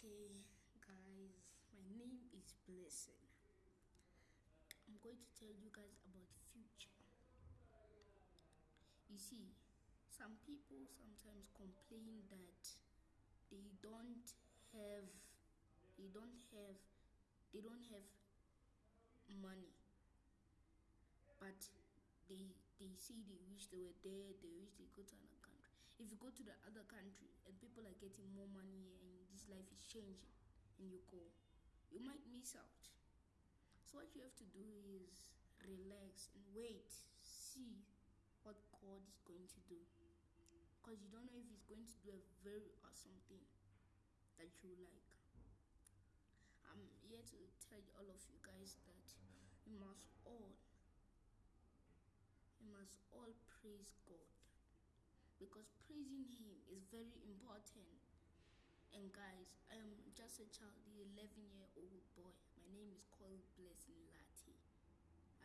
Okay, guys, my name is Blessing. I'm going to tell you guys about future. You see, some people sometimes complain that they don't have they don't have they don't have money. But they they say they wish they were there, they wish they go to another country. If you go to the other country and people are getting more money and life is changing and you go, you might miss out. So what you have to do is relax and wait, see what God is going to do. Because you don't know if He's going to do a very awesome thing that you like. I'm here to tell all of you guys that we must all we must all praise God because praising Him is very important. And guys, I am just a child, the 11 year old boy. My name is called Blessing Lati.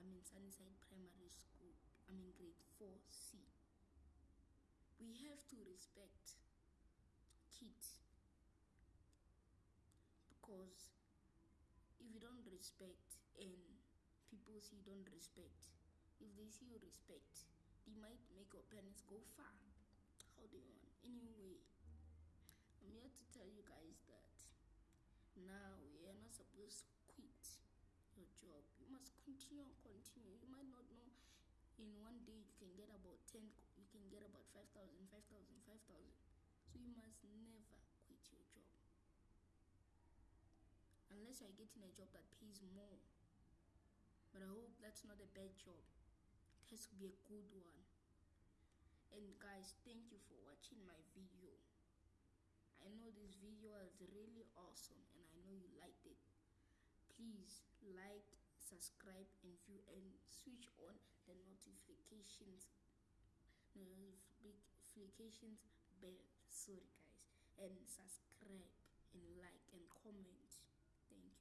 I'm in Sunnyside Primary School. I'm in grade 4C. We have to respect kids because if you don't respect and people see you don't respect, if they see you respect, they might make your parents go far. How you want? Anyway, I'm here to tell you guys that now you are not supposed to quit your job. You must continue and continue. You might not know in one day you can get about 10, you can get about 5,000, 5,000, 5,000. So you must never quit your job. Unless you're getting a job that pays more. But I hope that's not a bad job It has to be a good one and guys thank you for watching my video I know this video is really awesome and I know you liked it. Please like subscribe and view and switch on the notifications notifications bell. Sorry guys. And subscribe and like and comment. Thank you